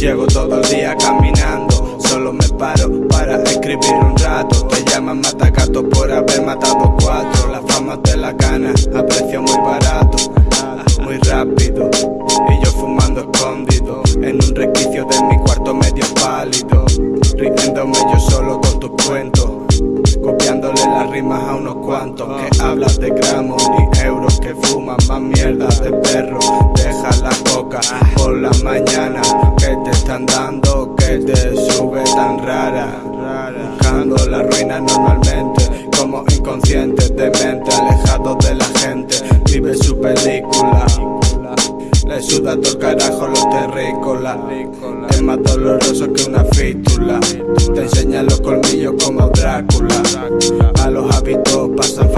Llego todo el día caminando, solo me paro para escribir un rato. Te llaman matacato por haber matado cuatro. La fama de la gana a precio muy barato, muy rápido. Y yo fumando escondido en un requicio de mi cuarto medio pálido. Riéndome yo solo con tus cuentos. Copiándole las rimas a unos cuantos que hablas de gramos ni euros que fuman más mierda de perro. Deja la coca por la mañana que te están dando que te sube tan rara. Buscando la ruina normalmente como inconscientes de mente, alejados de la gente. Vive su película. Le suda todo el carajo los terrícolas Es más doloroso que una fístula Te enseña los colmillos como Drácula A los hábitos pasan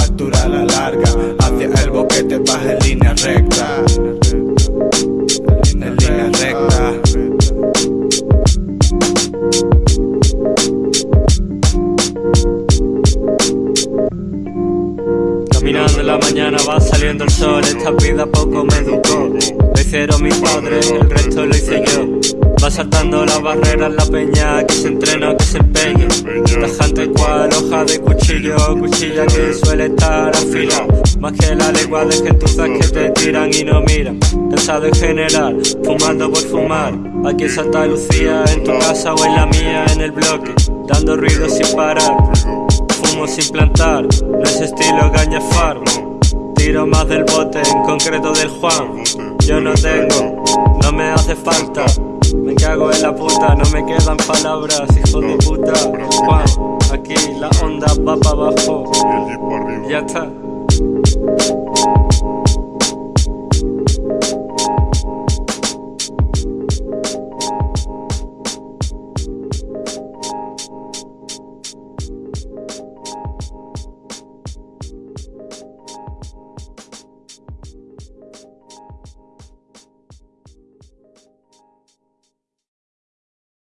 Caminando en la mañana va saliendo el sol, esta vida poco me educó. Lo hicieron mis padres, el resto lo hice yo. Va saltando las barreras la peña, que se entrena, que se empeña. Tajante cual hoja de cuchillo, cuchilla que suele estar afilada. Más que la lengua de gentuzas que te tiran y no miran. Cansado en general, fumando por fumar. Aquí en Santa Lucía, en tu casa o en la mía, en el bloque. Dando ruido sin parar fumo sin plantar, no es estilo. Tiro más del bote, en concreto del Juan. Yo no tengo, no me hace falta. Me cago en la puta, no me quedan palabras, hijo de puta. Juan, aquí la onda va para abajo. Ya está.